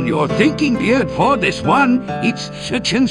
one you're thinking, Beard. For this one, it's Sitchin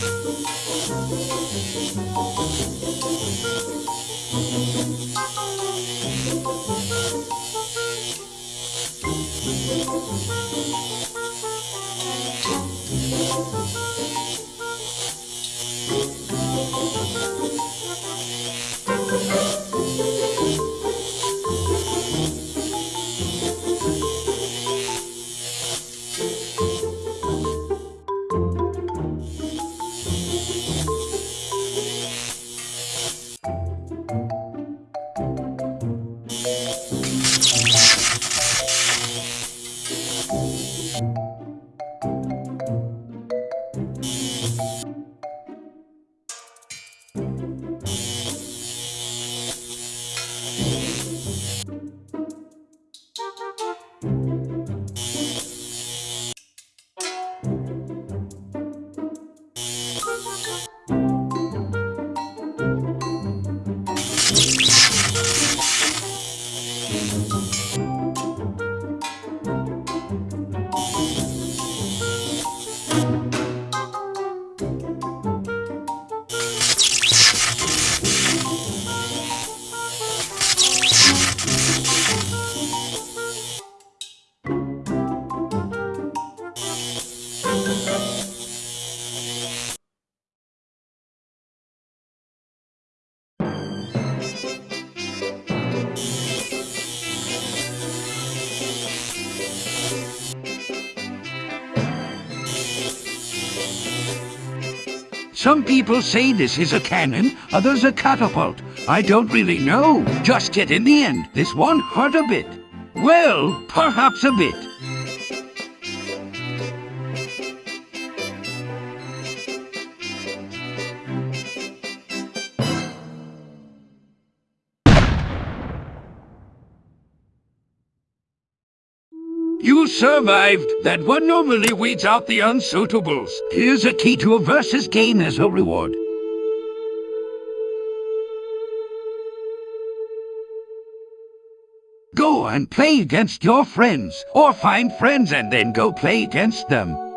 Música Some people say this is a cannon, others a catapult. I don't really know. Just yet in the end, this one hurt a bit. Well, perhaps a bit. Survived. That one normally weeds out the unsuitables. Here's a key to a versus game as a reward. Go and play against your friends, or find friends and then go play against them.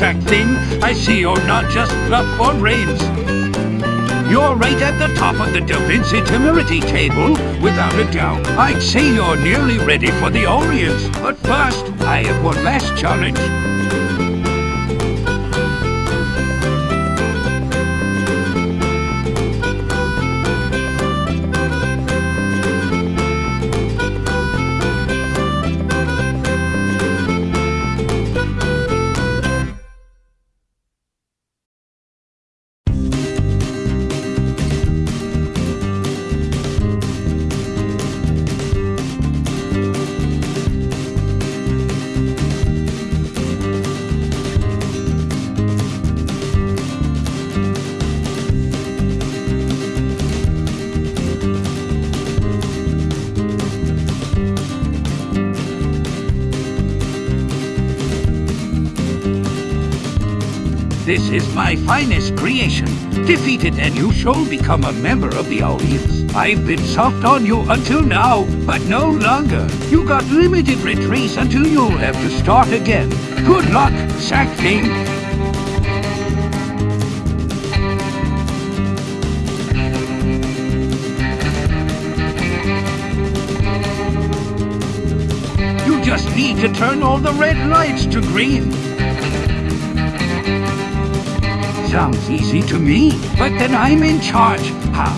Thing. I see you're not just fluff or brains. You're right at the top of the Da Vinci temerity table, without a doubt. I'd say you're nearly ready for the Orients. But first, I have one last challenge. This is my finest creation. Defeat it and you shall become a member of the audience. I've been soft on you until now, but no longer. You got limited retreats until you'll have to start again. Good luck, Sack King. just need to turn all the red lights to green. Sounds easy to me, but then I'm in charge. How?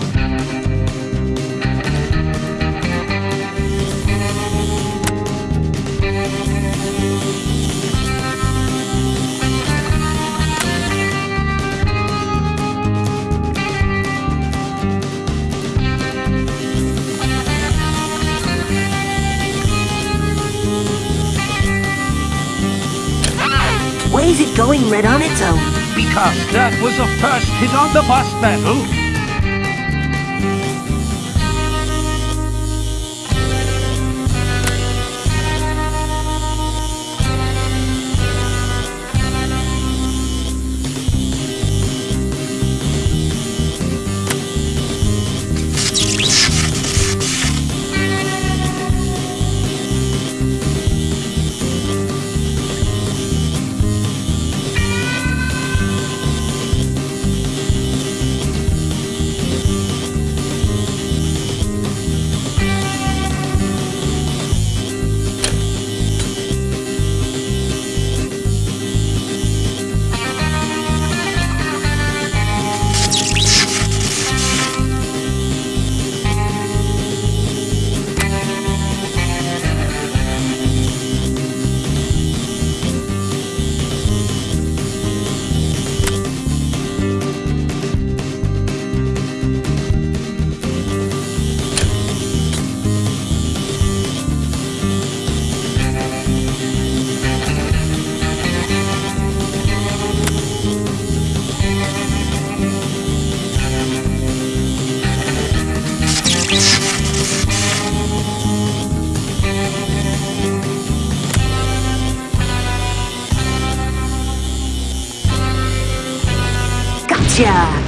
Why is it going red on its own? Because that was the first hit on the bus battle.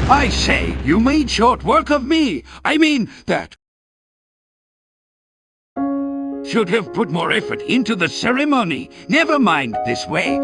I say, you made short work of me. I mean, that should have put more effort into the ceremony. Never mind this way.